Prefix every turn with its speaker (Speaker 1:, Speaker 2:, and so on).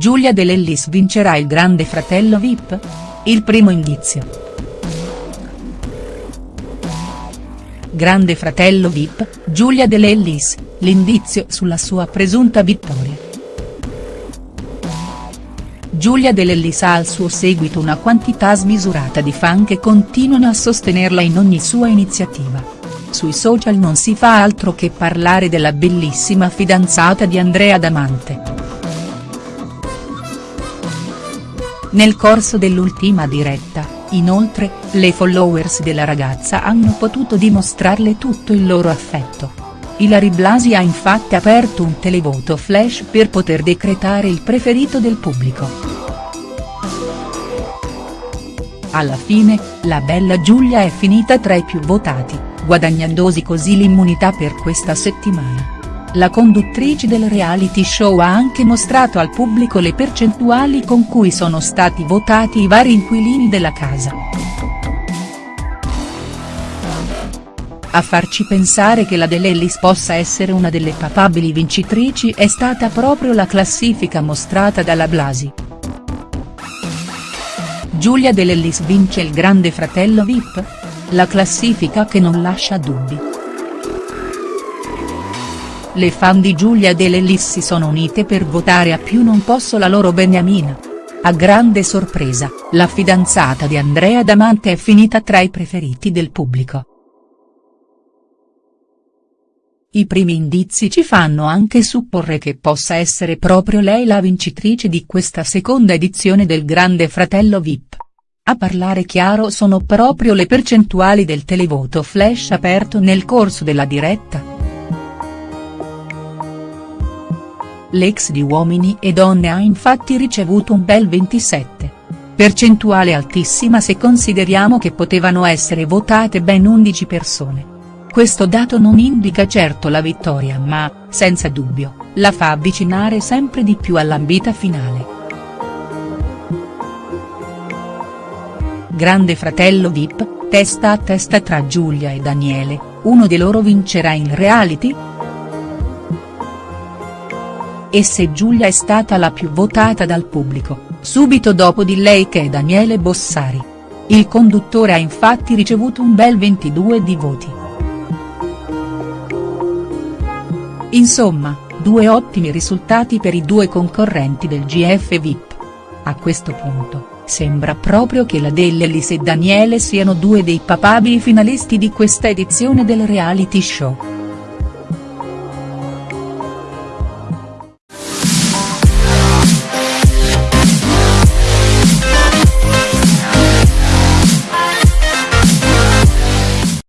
Speaker 1: Giulia De Lellis vincerà il Grande Fratello Vip? Il primo indizio. Grande Fratello Vip, Giulia De Lellis, l'indizio sulla sua presunta vittoria. Giulia De Lellis ha al suo seguito una quantità smisurata di fan che continuano a sostenerla in ogni sua iniziativa. Sui social non si fa altro che parlare della bellissima fidanzata di Andrea Damante. Nel corso dell'ultima diretta, inoltre, le followers della ragazza hanno potuto dimostrarle tutto il loro affetto. Ilary Blasi ha infatti aperto un televoto flash per poter decretare il preferito del pubblico. Alla fine, la bella Giulia è finita tra i più votati, guadagnandosi così l'immunità per questa settimana. La conduttrice del reality show ha anche mostrato al pubblico le percentuali con cui sono stati votati i vari inquilini della casa. A farci pensare che la Dell'Ellis possa essere una delle papabili vincitrici è stata proprio la classifica mostrata dalla Blasi. Giulia Dell'Ellis vince il Grande Fratello Vip? La classifica che non lascia dubbi. Le fan di Giulia De Lellis si sono unite per votare a più non posso la loro Beniamina. A grande sorpresa, la fidanzata di Andrea Damante è finita tra i preferiti del pubblico. I primi indizi ci fanno anche supporre che possa essere proprio lei la vincitrice di questa seconda edizione del Grande Fratello Vip. A parlare chiaro sono proprio le percentuali del televoto flash aperto nel corso della diretta. L'ex di Uomini e Donne ha infatti ricevuto un bel 27. Percentuale altissima se consideriamo che potevano essere votate ben 11 persone. Questo dato non indica certo la vittoria ma, senza dubbio, la fa avvicinare sempre di più all'ambita finale. Grande fratello Vip, testa a testa tra Giulia e Daniele, uno di loro vincerà il reality?. E se Giulia è stata la più votata dal pubblico, subito dopo di lei che è Daniele Bossari. Il conduttore ha infatti ricevuto un bel 22 di voti. Insomma, due ottimi risultati per i due concorrenti del GF VIP. A questo punto, sembra proprio che la Dell'Ellis e Daniele siano due dei papabili finalisti di questa edizione del reality show.